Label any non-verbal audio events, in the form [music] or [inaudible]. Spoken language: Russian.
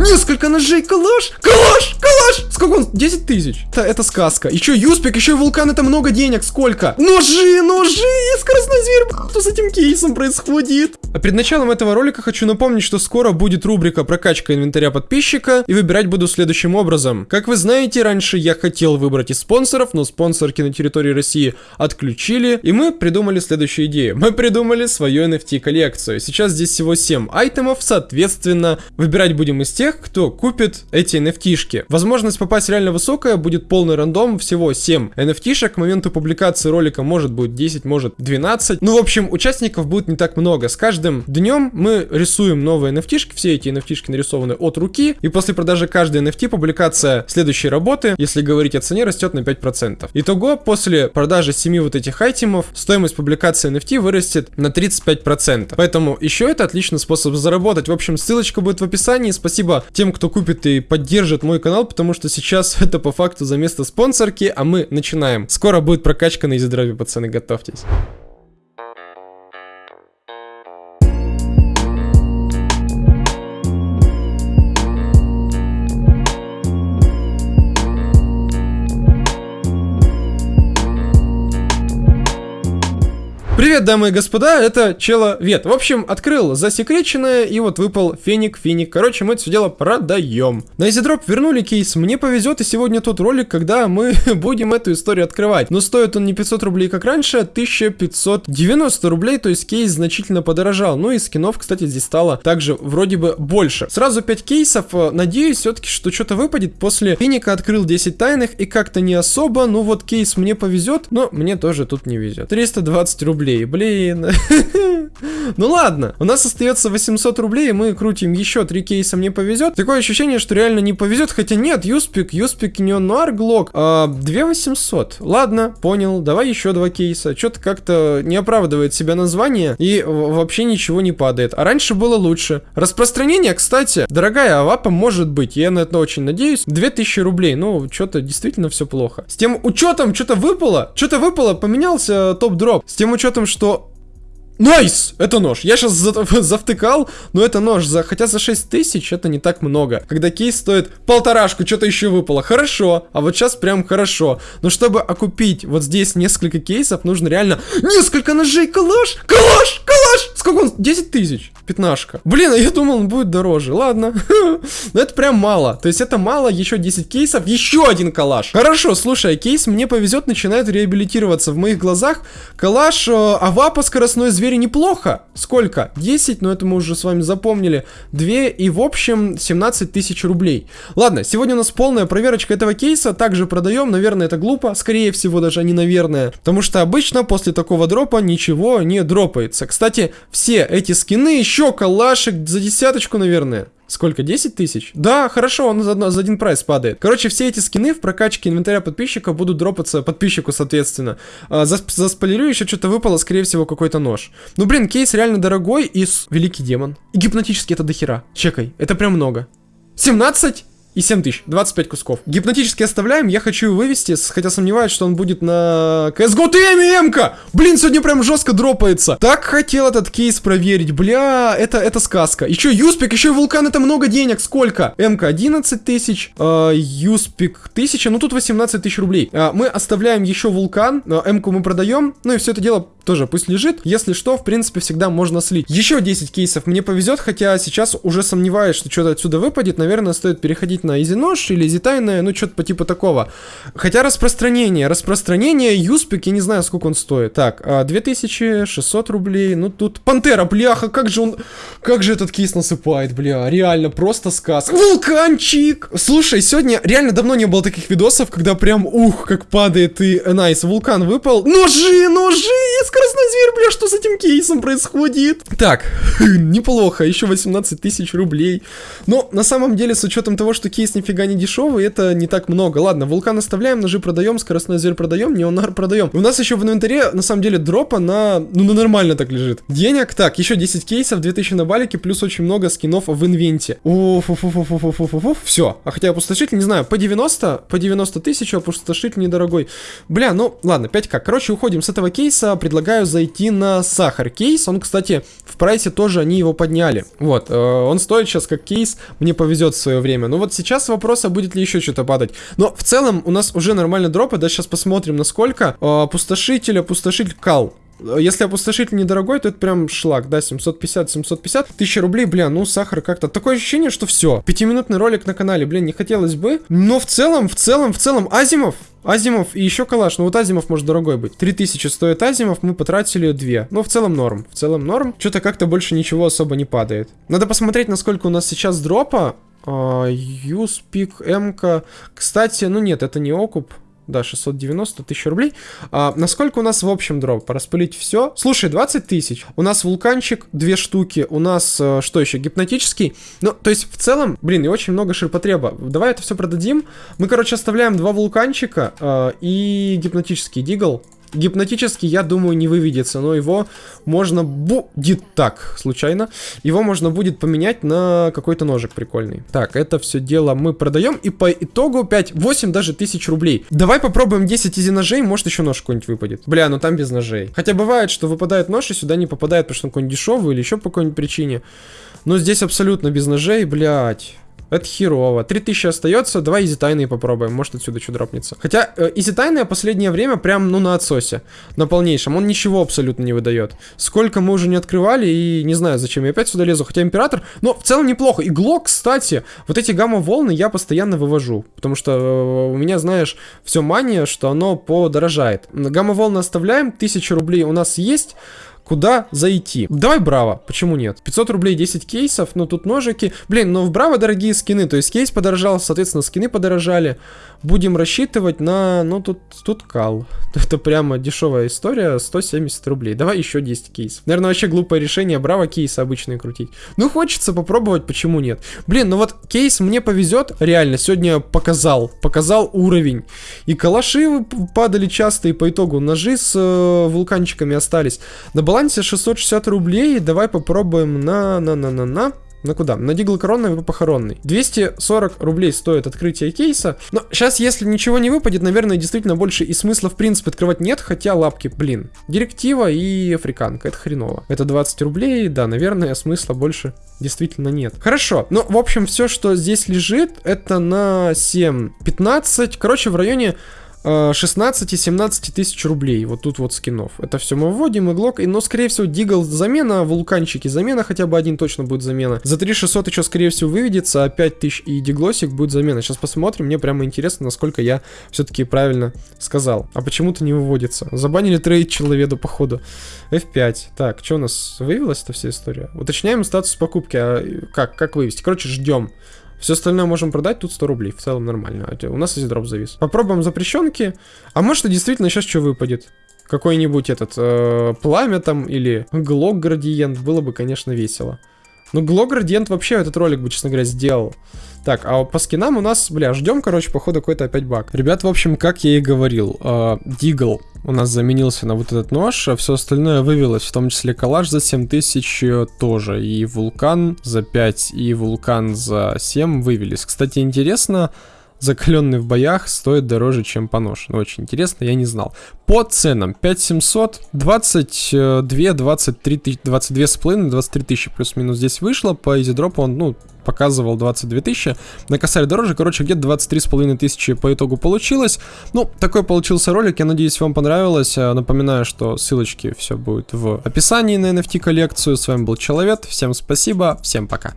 Несколько ножей, калаш, калаш, калаш! Сколько он? 10 тысяч. Это, это сказка. Еще Юспик, еще и вулкан, это много денег. Сколько? Ножи, ножи! Скоростной зверь, что с этим кейсом происходит? А перед началом этого ролика хочу напомнить, что скоро будет рубрика прокачка инвентаря подписчика, и выбирать буду следующим образом. Как вы знаете, раньше я хотел выбрать из спонсоров, но спонсорки на территории России отключили, и мы придумали следующую идею. Мы придумали свою NFT коллекцию. Сейчас здесь всего 7 айтемов, соответственно, выбирать будем из тех, кто купит эти NFT-шки. Возможность попасть реально высокая, будет полный рандом, всего 7 NFT-шек, к моменту публикации ролика может будет 10, может 12. Ну, в общем, участников будет не так много. С каждым днем мы рисуем новые NFT-шки, все эти NFT-шки нарисованы от руки, и после продажи каждой NFT публикация следующей работы, если говорить о цене, растет на 5%. Итого, после продажи 7 вот этих айтемов, стоимость публикации NFT вырастет на 35%. Поэтому еще это отличный способ заработать. В общем, ссылочка будет в описании. Спасибо тем, кто купит и поддержит мой канал, потому что сейчас [laughs] это по факту за место спонсорки, а мы начинаем. Скоро будет прокачка на изи пацаны, готовьтесь. Привет, дамы и господа, это Человет. В общем, открыл засекреченное, и вот выпал феник, феник. Короче, мы это все дело продаем. На EasyDrop вернули кейс, мне повезет, и сегодня тот ролик, когда мы [laughs] будем эту историю открывать. Но стоит он не 500 рублей, как раньше, а 1590 рублей, то есть кейс значительно подорожал. Ну и скинов, кстати, здесь стало также вроде бы больше. Сразу 5 кейсов, надеюсь все-таки, что что-то выпадет. После феника открыл 10 тайных, и как-то не особо, ну вот кейс мне повезет, но мне тоже тут не везет. 320 рублей рублей, блин. [laughs] ну ладно, у нас остается 800 рублей, мы крутим еще три кейса, мне повезет. Такое ощущение, что реально не повезет, хотя нет, Юспик, Юспик Neo-Noir Glock. А, 2800. Ладно, понял, давай еще два кейса. Что-то как-то не оправдывает себя название и вообще ничего не падает. А раньше было лучше. Распространение, кстати, дорогая авапа может быть, я на это очень надеюсь. 2000 рублей, ну, что-то действительно все плохо. С тем учетом, что-то выпало, что-то выпало, поменялся top drop. С тем учетом, что Nice! Это нож. Я сейчас за [laughs] завтыкал, но это нож. За, хотя за 6 тысяч это не так много. Когда кейс стоит полторашку, что-то еще выпало. Хорошо. А вот сейчас прям хорошо. Но чтобы окупить вот здесь несколько кейсов, нужно реально несколько ножей. Калаш! Калаш! Калаш! Сколько он? 10 тысяч. Пятнашка. Блин, а я думал, он будет дороже. Ладно. [laughs] Но это прям мало. То есть это мало. Еще 10 кейсов. Еще один калаш. Хорошо, слушай, кейс мне повезет, начинает реабилитироваться. В моих глазах калаш, э, авапа, скоростной зверь 4 неплохо. Сколько? 10, но это мы уже с вами запомнили. 2 и в общем 17 тысяч рублей. Ладно, сегодня у нас полная проверочка этого кейса. Также продаем, наверное, это глупо. Скорее всего, даже не наверное. Потому что обычно после такого дропа ничего не дропается. Кстати, все эти скины, еще калашик за десяточку, наверное. Сколько? 10 тысяч? Да, хорошо, он за, за один прайс падает. Короче, все эти скины в прокачке инвентаря подписчика будут дропаться подписчику, соответственно. А, за, заспойлерю, еще что-то выпало, скорее всего, какой-то нож. Ну, блин, кейс реально дорогой и... Великий демон. И гипнотически это дохера. Чекай, это прям много. 17? И 7 тысяч, 25 кусков. Гипнотически оставляем, я хочу его вывести, хотя сомневаюсь, что он будет на CSGO TM ка Блин, сегодня прям жестко дропается. Так хотел этот кейс проверить, бля, это, это сказка. Еще Юспик, еще и Вулкан, это много денег, сколько? МК 11 тысяч, э, Юспик 1000, ну тут 18 тысяч рублей. Э, мы оставляем еще Вулкан, э, МК мы продаем, ну и все это дело тоже пусть лежит. Если что, в принципе, всегда можно слить. Еще 10 кейсов мне повезет, хотя сейчас уже сомневаюсь, что что-то отсюда выпадет. Наверное, стоит переходить на изи-нож или изи-тайное, ну, что-то по типу такого. Хотя распространение, распространение, юспик, я не знаю, сколько он стоит. Так, 2600 а, рублей, ну, тут пантера, бляха, как же он, как же этот кейс насыпает, бля, реально, просто сказка. Вулканчик! Слушай, сегодня реально давно не было таких видосов, когда прям, ух, как падает и, э, найс, вулкан выпал. Ножи, ножи, скоростной зверь, бля, что с этим кейсом происходит? Так, [laughs] неплохо, еще 18 тысяч рублей. Но на самом деле, с учетом того, что кейс нифига не дешевый, это не так много. Ладно, вулкан оставляем, ножи продаем, скоростной зверь продаем, неонар продаем. У нас еще в инвентаре, на самом деле, дропа на... Ну, на нормально так лежит. Денег, так, еще 10 кейсов, 2000 на балике, плюс очень много скинов в инвенте. Все. А хотя опустошитель, не знаю, по 90, по 90 тысяч, опустошитель недорогой. Бля, ну, ладно, 5к. Короче, уходим с этого кейса, предлагаем предлагаю зайти на сахар кейс. Он, кстати, в прайсе тоже они его подняли. Вот, э, он стоит сейчас как кейс, мне повезет в свое время. Но вот сейчас вопрос, а будет ли еще что-то падать. Но в целом у нас уже нормально дропы, да, сейчас посмотрим насколько. Э, опустошитель, опустошитель кал. Если опустошитель недорогой, то это прям шлак, да, 750-750. Тысяча рублей, бля, ну сахар как-то. Такое ощущение, что все. Пятиминутный ролик на канале, блин, не хотелось бы. Но в целом, в целом, в целом, Азимов, Азимов и еще калаш. Ну вот Азимов может дорогой быть. 3000 стоит Азимов, мы потратили 2. Ну в целом норм. В целом норм. Что-то как-то больше ничего особо не падает. Надо посмотреть, насколько у нас сейчас дропа. Юспик, М-ка. Кстати, ну нет, это не окуп. Да, 690 тысяч рублей. А, насколько у нас в общем дроп? Распылить все. Слушай, 20 тысяч. У нас вулканчик, две штуки. У нас, э, что еще, гипнотический. Ну, то есть, в целом, блин, и очень много ширпотреба. Давай это все продадим. Мы, короче, оставляем два вулканчика э, и гипнотический дигл. Гипнотически, я думаю, не выведется, но его можно будет так, случайно, его можно будет поменять на какой-то ножик прикольный. Так, это все дело мы продаем, и по итогу 5, 8 даже тысяч рублей. Давай попробуем 10 easy ножей, может еще нож какой-нибудь выпадет. Бля, ну там без ножей. Хотя бывает, что выпадает нож и сюда не попадает, потому что он какой-нибудь дешевый или еще по какой-нибудь причине. Но здесь абсолютно без ножей, блядь. Это херово. 3000 остается, давай easy тайные попробуем, может отсюда что drop нется. Хотя э, easy тайные последнее время прям, ну, на отсосе. На полнейшем. Он ничего абсолютно не выдает. Сколько мы уже не открывали, и не знаю, зачем я опять сюда лезу. Хотя император, но в целом неплохо. И глок, кстати, вот эти гамма-волны я постоянно вывожу. Потому что э, у меня, знаешь, все мания, что оно подорожает. Гамма-волны оставляем, 1000 рублей у нас есть куда зайти. Давай Браво, почему нет? 500 рублей 10 кейсов, ну тут ножики. Блин, но в Браво дорогие скины, то есть кейс подорожал, соответственно скины подорожали. Будем рассчитывать на, ну тут, тут кал. [laughs] Это прямо дешевая история, 170 рублей. Давай еще 10 кейсов. Наверное, вообще глупое решение Браво кейсы обычные крутить. Ну хочется попробовать, почему нет? Блин, ну вот кейс мне повезет, реально, сегодня показал, показал уровень. И калаши падали часто, и по итогу ножи с э, вулканчиками остались. На балансе балансе 660 рублей. Давай попробуем на... на на на на на куда? На Дигл коронный и похоронный. 240 рублей стоит открытие кейса. Но сейчас, если ничего не выпадет, наверное, действительно больше и смысла в принципе открывать нет. Хотя лапки, блин. Директива и африканка. Это хреново. Это 20 рублей. Да, наверное, смысла больше действительно нет. Хорошо. Ну, в общем, все, что здесь лежит, это на 7-15. Короче, в районе 16 и 17 тысяч рублей. Вот тут вот скинов. Это все мы вводим, иглок. И, но, скорее всего, дигл замена, вулканчики замена, хотя бы один точно будет замена. За 3600 еще, скорее всего, выведется, а 5000 и диглосик будет замена. Сейчас посмотрим. Мне прямо интересно, насколько я все-таки правильно сказал. А почему-то не выводится. Забанили trade человеку, походу. F5. Так, что у нас вывелась эта вся история? Уточняем статус покупки. А как? Как вывести? Короче, ждем. Все остальное можем продать, тут 100 рублей, в целом нормально. А у нас здесь drop завис. Попробуем запрещенки. А может и действительно сейчас что выпадет? Какой-нибудь этот э, пламя там или глок градиент. Было бы, конечно, весело. Ну, глок градиент вообще этот ролик бы, честно говоря, сделал. Так, а по скинам у нас, бля, ждем, короче, походу какой-то опять баг. Ребят, в общем, как я и говорил, э, Дигл у нас заменился на вот этот нож, а все остальное вывелось, в том числе коллаж за 7000 э, тоже, и вулкан за 5, и вулкан за 7 вывелись. Кстати, интересно, закаленный в боях стоит дороже, чем понож. Ну, очень интересно, я не знал. По ценам 5700, 22, 23, 22 с половиной, 23 тысячи плюс-минус здесь вышло. По изидропу он, ну, показывал 22 тысячи. На косарь дороже, короче, где-то 23 с половиной тысячи по итогу получилось. Ну, такой получился ролик, я надеюсь, вам понравилось. Э, напоминаю, что ссылочки все будет в описании на NFT коллекцию. С вами был Человек, всем спасибо, всем пока.